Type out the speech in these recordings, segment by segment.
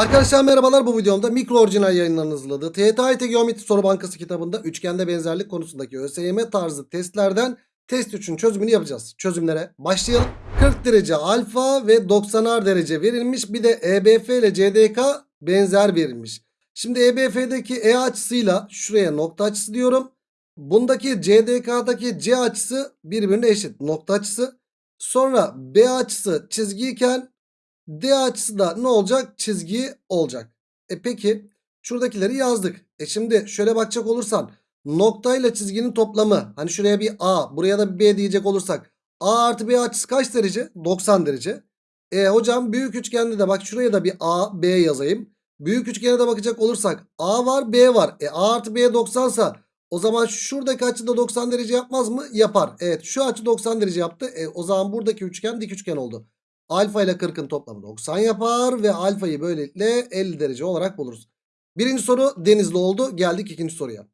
Arkadaşlar merhabalar bu videomda mikro orijinal yayınlarının hazırladığı TYT Geometri Soru Bankası kitabında üçgende benzerlik konusundaki ÖSYM tarzı testlerden test 3'ün çözümünü yapacağız. Çözümlere başlayalım. 40 derece alfa ve 90'ar derece verilmiş. Bir de EBF ile CDK benzer verilmiş. Şimdi EBF'deki E açısıyla şuraya nokta açısı diyorum. Bundaki CDK'daki C açısı birbirine eşit nokta açısı. Sonra B açısı çizgiyken D açısı da ne olacak? Çizgi olacak. E peki şuradakileri yazdık. E şimdi şöyle bakacak olursan noktayla çizginin toplamı hani şuraya bir A buraya da bir B diyecek olursak A artı B açısı kaç derece? 90 derece. E hocam büyük üçgende de bak şuraya da bir A B yazayım. Büyük üçgene de bakacak olursak A var B var. E A artı B 90 sa o zaman şuradaki açı da 90 derece yapmaz mı? Yapar. Evet şu açı 90 derece yaptı. E o zaman buradaki üçgen dik üçgen oldu. Alfa ile 40'ın toplamı 90 yapar ve alfayı böylelikle 50 derece olarak buluruz. Birinci soru denizli oldu. Geldik ikinci soruya.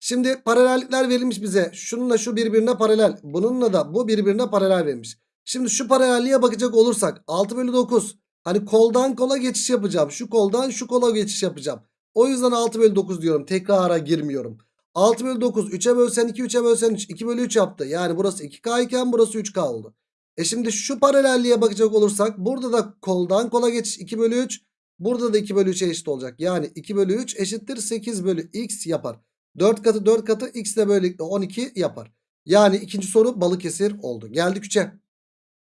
Şimdi paralellikler verilmiş bize. Şununla şu birbirine paralel. Bununla da bu birbirine paralel verilmiş. Şimdi şu paralelliğe bakacak olursak 6 bölü 9. Hani koldan kola geçiş yapacağım. Şu koldan şu kola geçiş yapacağım. O yüzden 6 bölü 9 diyorum. Tekrara girmiyorum. 6 bölü 9 3'e bölsen 2 3'e bölsen 3 2 bölü 3 yaptı. Yani burası 2K iken burası 3K oldu. E şimdi şu paralelliğe bakacak olursak burada da koldan kola geçiş 2 bölü 3. Burada da 2 bölü 3'e eşit olacak. Yani 2 bölü 3 eşittir 8 bölü x yapar. 4 katı 4 katı x de böylelikle 12 yapar. Yani ikinci soru Balıkesir oldu. Geldik 3'e.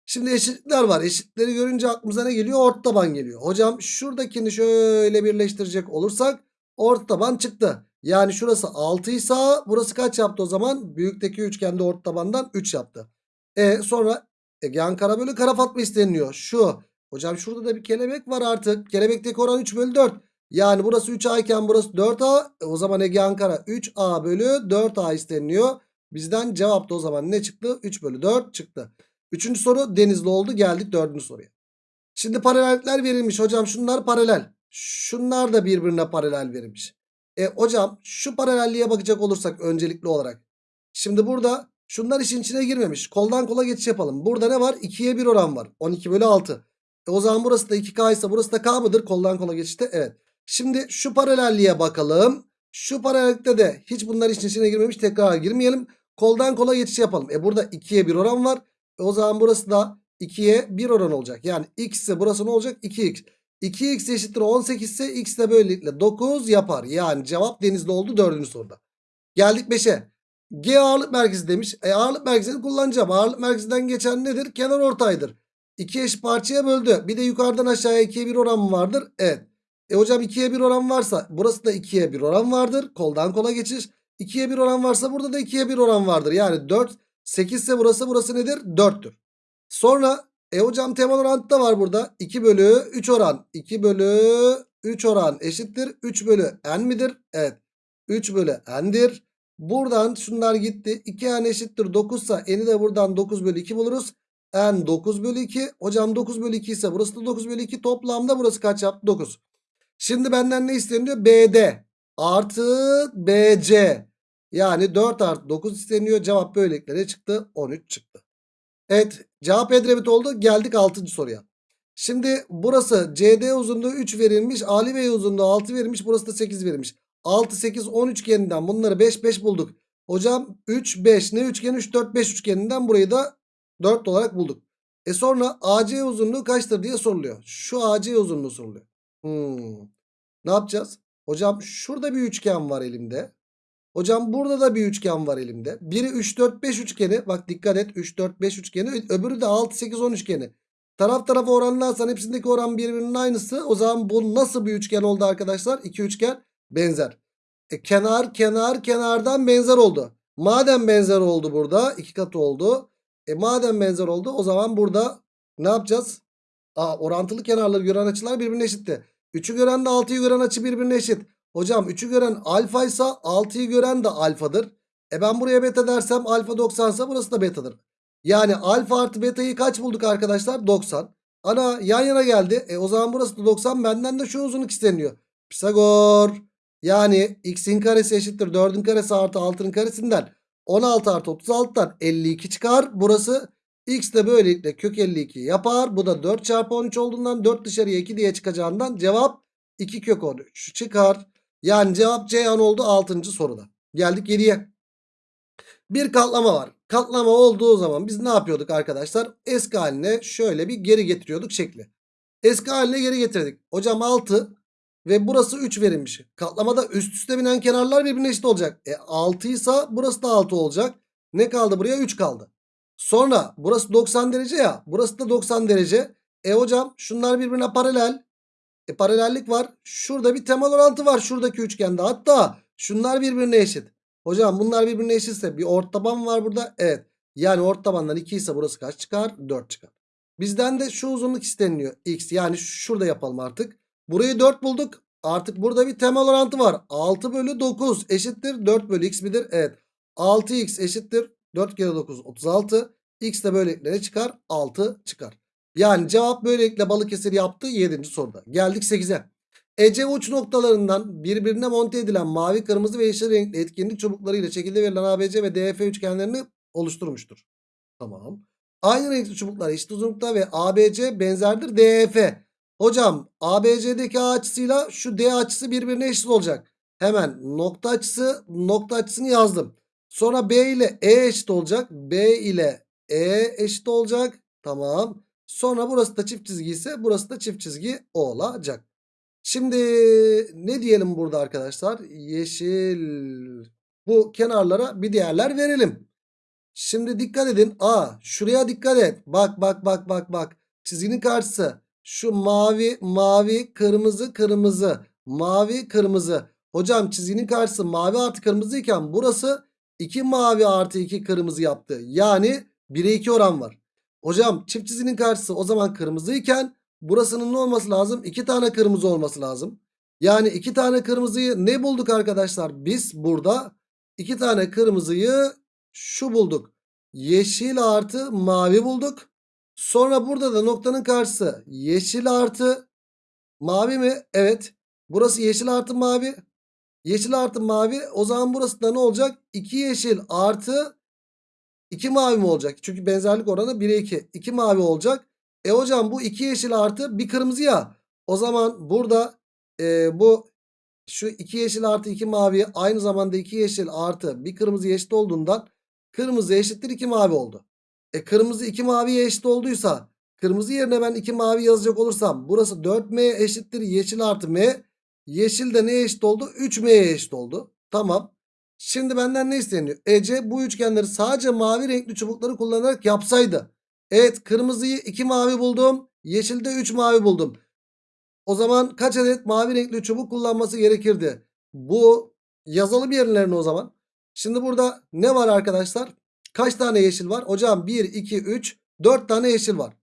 Şimdi eşitlikler var. Eşitleri görünce aklımıza ne geliyor? Ort taban geliyor. Hocam şuradakini şöyle birleştirecek olursak ort taban çıktı. Yani şurası 6 ise burası kaç yaptı o zaman? Büyükteki üçgende ort tabandan 3 yaptı. E sonra Egehan kara bölü kara fatma isteniliyor. Şu. Hocam şurada da bir kelebek var artık. Kelebekteki oran 3 bölü 4. Yani burası 3A iken burası 4A. E o zaman Egehan kara 3A bölü 4A isteniliyor. Bizden cevap da o zaman ne çıktı? 3 bölü 4 çıktı. Üçüncü soru denizli oldu. Geldik dördüncü soruya. Şimdi paralellikler verilmiş. Hocam şunlar paralel. Şunlar da birbirine paralel verilmiş. E hocam şu paralelliğe bakacak olursak öncelikli olarak. Şimdi burada şunlar işin içine girmemiş. Koldan kola geçiş yapalım. Burada ne var? 2'ye 1 oran var. 12 bölü 6. E o zaman burası da 2K ise burası da K mıdır? Koldan kola geçişte. Evet. Şimdi şu paralelliğe bakalım. Şu paralellikte de hiç bunlar işin içine girmemiş. Tekrar girmeyelim. Koldan kola geçiş yapalım. E burada 2'ye 1 oran var. E o zaman burası da 2'ye 1 oran olacak. Yani x ise burası ne olacak? 2x. 2x eşittir 18 ise x de böylelikle 9 yapar. Yani cevap denizli oldu dördüncü soruda. Geldik 5'e. G ağırlık merkezi demiş. E ağırlık merkezini kullanacağım. Ağırlık merkezinden geçen nedir? Kenar ortaydır. İki eş parçaya böldü. Bir de yukarıdan aşağıya 2'ye 1 oran vardır? Evet. E hocam 2'ye 1 oran varsa burası da 2'ye 1 oran vardır. Koldan kola geçiş. 2'ye 1 oran varsa burada da 2'ye 1 oran vardır. Yani 4 8 ise burası burası nedir? 4'tür. Sonra e hocam temel orantı da var burada. 2 bölü 3 oran. 2 bölü 3 oran eşittir. 3 bölü n midir? Evet. 3 bölü n'dir. Buradan şunlar gitti. 2 n eşittir 9 ise n'i de buradan 9 bölü 2 buluruz. n 9 bölü 2. Hocam 9 bölü 2 ise burası da 9 bölü 2. Toplamda burası kaç yaptı? 9. Şimdi benden ne isteniyor? BD artı BC. Yani 4 artı 9 isteniyor. Cevap böylelikle çıktı? 13 çıktı. Evet cevap Edremit oldu. Geldik 6. soruya. Şimdi burası CD uzunluğu 3 verilmiş. Ali Bey uzunluğu 6 verilmiş. Burası da 8 verilmiş. 6, 8, 10 üçgeninden bunları 5, 5 bulduk. Hocam 3, 5 ne üçgen? 3, 4, 5 üçgeninden burayı da 4 olarak bulduk. E sonra AC uzunluğu kaçtır diye soruluyor. Şu AC uzunluğu soruluyor. Hmm. Ne yapacağız? Hocam şurada bir üçgen var elimde. Hocam burada da bir üçgen var elimde. Biri 3, 4, 5 üçgeni. Bak dikkat et 3, 4, 5 üçgeni. Öbürü de 6, 8, 10 üçgeni. Taraf tarafa oranlarsan hepsindeki oran birbirinin aynısı. O zaman bu nasıl bir üçgen oldu arkadaşlar? İki üçgen benzer. E, kenar kenar kenardan benzer oldu. Madem benzer oldu burada iki katı oldu. E madem benzer oldu o zaman burada ne yapacağız? Aa, orantılı kenarları gören açılar birbirine eşitti. 3'ü gören de 6'yı gören açı birbirine eşit. Hocam 3'ü gören alfa ise 6'yı gören de alfadır. E ben buraya beta dersem alfa 90 ise burası da betadır. Yani alfa artı beta'yı kaç bulduk arkadaşlar? 90. Ana yan yana geldi. E o zaman burası da 90. Benden de şu uzunluk isteniyor. Pisagor. Yani x'in karesi eşittir 4'ün karesi artı 6'nın karesinden 16 artı 36'dan 52 çıkar. Burası x de böylelikle kök 52 yapar. Bu da 4 çarpı 13 olduğundan 4 dışarıya 2 diye çıkacağından cevap 2 kök 13 çıkar. Yani cevap Ceyhan oldu 6. soruda. Geldik 7'ye. Bir katlama var. Katlama olduğu zaman biz ne yapıyorduk arkadaşlar? Eski haline şöyle bir geri getiriyorduk şekli. Eski haline geri getirdik. Hocam 6 ve burası 3 verilmiş. Katlamada üst üste binen kenarlar birbirine eşit olacak. E 6 ise burası da 6 olacak. Ne kaldı buraya? 3 kaldı. Sonra burası 90 derece ya. Burası da 90 derece. E hocam şunlar birbirine paralel. E paralellik var. Şurada bir temel orantı var şuradaki üçgende. Hatta şunlar birbirine eşit. Hocam bunlar birbirine eşitse bir ortaban var burada. Evet. Yani ortabandan 2 ise burası kaç çıkar? 4 çıkar. Bizden de şu uzunluk isteniliyor. X yani şurada yapalım artık. Burayı 4 bulduk. Artık burada bir temel orantı var. 6 bölü 9 eşittir 4 bölü x midir? Evet. 6x eşittir 4 kere 9 36. X de böylelikle ne çıkar? 6 çıkar. Yani cevap böylelikle Balıkesir yaptı 7. soruda. Geldik 8'e. Ece uç noktalarından birbirine monte edilen mavi, kırmızı ve yeşil renkli etkinlik çubuklarıyla şekilde verilen ABC ve DF üçgenlerini oluşturmuştur. Tamam. Aynı renkli çubuklar eşit uzunlukta ve ABC benzerdir DF. Hocam ABC'deki A açısıyla şu D açısı birbirine eşit olacak. Hemen nokta açısı nokta açısını yazdım. Sonra B ile E eşit olacak. B ile E eşit olacak. Tamam. Sonra burası da çift çizgi ise burası da çift çizgi olacak. Şimdi ne diyelim burada arkadaşlar? Yeşil. Bu kenarlara bir değerler verelim. Şimdi dikkat edin. A şuraya dikkat et. Bak bak bak bak bak. Çizginin karşısı. Şu mavi mavi kırmızı kırmızı. Mavi kırmızı. Hocam çizginin karşısı mavi artı kırmızı iken burası 2 mavi artı 2 kırmızı yaptı. Yani 1'e 2 oran var. Hocam çift çizginin karşısı o zaman kırmızı iken burasının ne olması lazım? 2 tane kırmızı olması lazım. Yani 2 tane kırmızıyı ne bulduk arkadaşlar? Biz burada 2 tane kırmızıyı şu bulduk. Yeşil artı mavi bulduk. Sonra burada da noktanın karşısı yeşil artı mavi mi? Evet. Burası yeşil artı mavi. Yeşil artı mavi. O zaman burası da ne olacak? 2 yeşil artı 2 mavi mi olacak? Çünkü benzerlik oranı 1'e 2. 2 mavi olacak. E hocam bu 2 yeşil artı bir kırmızı ya. O zaman burada e, bu şu 2 yeşil artı 2 mavi aynı zamanda 2 yeşil artı bir kırmızı eşit olduğundan kırmızı eşittir 2 mavi oldu. E kırmızı 2 maviye eşit olduysa kırmızı yerine ben 2 mavi yazacak olursam burası 4m eşittir yeşil artı m. Yeşil de neye eşit oldu? 3m'ye eşit oldu. Tamam. Şimdi benden ne isteniyor? Ece bu üçgenleri sadece mavi renkli çubukları kullanarak yapsaydı. Evet kırmızıyı 2 mavi buldum. Yeşilde 3 mavi buldum. O zaman kaç adet mavi renkli çubuk kullanması gerekirdi? Bu yazalım yerlerine o zaman. Şimdi burada ne var arkadaşlar? Kaç tane yeşil var? Hocam 1, 2, 3, 4 tane yeşil var.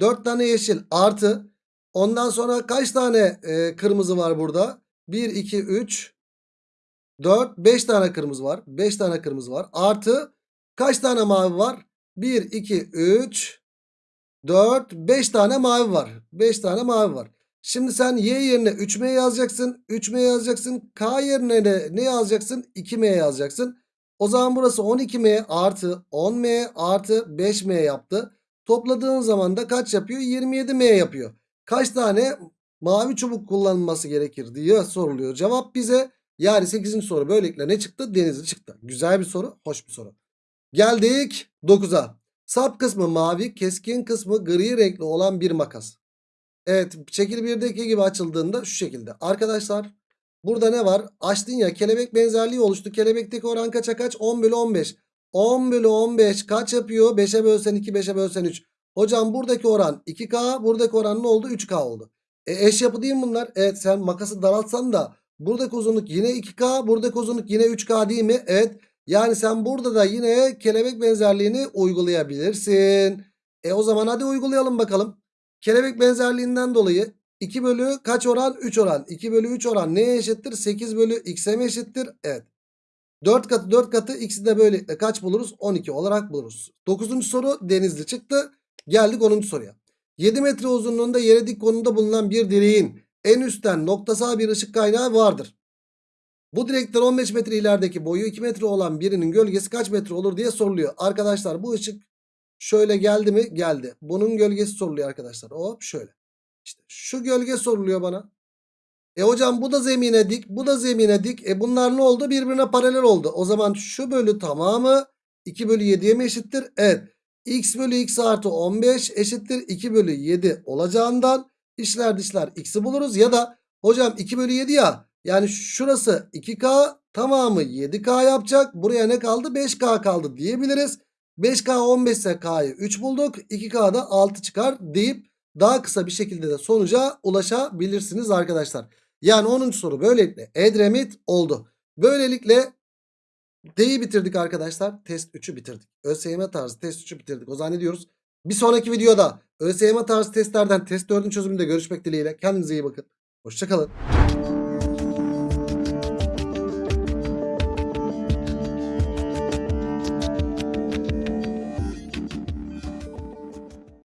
4 tane yeşil artı. Ondan sonra kaç tane e, kırmızı var burada? 1, 2, 3, 4, 5 tane kırmızı var. 5 tane kırmızı var. Artı kaç tane mavi var? 1, 2, 3, 4, 5 tane mavi var. 5 tane mavi var. Şimdi sen y yerine 3m yazacaksın. 3m yazacaksın. K yerine de ne yazacaksın? 2m yazacaksın. O zaman burası 12m artı 10m artı 5m yaptı. Topladığın zaman da kaç yapıyor? 27m yapıyor. Kaç tane mavi çubuk kullanılması gerekir diye soruluyor. Cevap bize yani 8. soru böylelikle ne çıktı? Denizli çıktı. Güzel bir soru. Hoş bir soru. Geldik 9'a. Sap kısmı mavi, keskin kısmı gri renkli olan bir makas. Evet şekil 1'deki gibi açıldığında şu şekilde. Arkadaşlar burada ne var? Açtın ya kelebek benzerliği oluştu. Kelebekteki oran kaça kaç? 10 bölü 15. 10 bölü 15 kaç yapıyor? 5'e bölsen 2 5'e bölsen 3. Hocam buradaki oran 2K buradaki oran ne oldu? 3K oldu. E, eş yapı değil mi bunlar? Evet sen makası daraltsan da buradaki uzunluk yine 2K buradaki uzunluk yine 3K değil mi? Evet. Yani sen burada da yine kelebek benzerliğini uygulayabilirsin. E o zaman hadi uygulayalım bakalım. Kelebek benzerliğinden dolayı 2 bölü kaç oran? 3 oran. 2 bölü 3 oran neye eşittir? 8 bölü x'e mi eşittir? Evet. 4 katı 4 katı x'i de böylelikle kaç buluruz? 12 olarak buluruz. 9. soru denizli çıktı. Geldik 10. soruya. 7 metre uzunluğunda yere dik konumda bulunan bir direğin en üstten noktasal bir ışık kaynağı vardır. Bu direkten 15 metre ilerideki boyu 2 metre olan birinin gölgesi kaç metre olur diye soruluyor. Arkadaşlar bu ışık şöyle geldi mi? Geldi. Bunun gölgesi soruluyor arkadaşlar. Hop şöyle. İşte şu gölge soruluyor bana. E hocam bu da zemine dik, bu da zemine dik. E bunlar ne oldu? Birbirine paralel oldu. O zaman şu bölü tamamı 2 bölü 7'ye mi eşittir? Evet. x bölü x artı 15 eşittir 2 bölü 7 olacağından işler dışlar x'i buluruz. Ya da hocam 2 bölü 7 ya yani şurası 2k tamamı 7k yapacak. Buraya ne kaldı? 5k kaldı diyebiliriz. 5k 15 ise k'yı 3 bulduk. 2k'da 6 çıkar deyip daha kısa bir şekilde de sonuca ulaşabilirsiniz arkadaşlar. Yani 10. soru böylelikle Edremit oldu. Böylelikle D'yi bitirdik arkadaşlar. Test 3'ü bitirdik. ÖSYM tarzı test 3'ü bitirdik. O zaman diyoruz? Bir sonraki videoda ÖSYM tarzı testlerden test 4'ün çözümünde görüşmek dileğiyle. Kendinize iyi bakın. Hoşçakalın.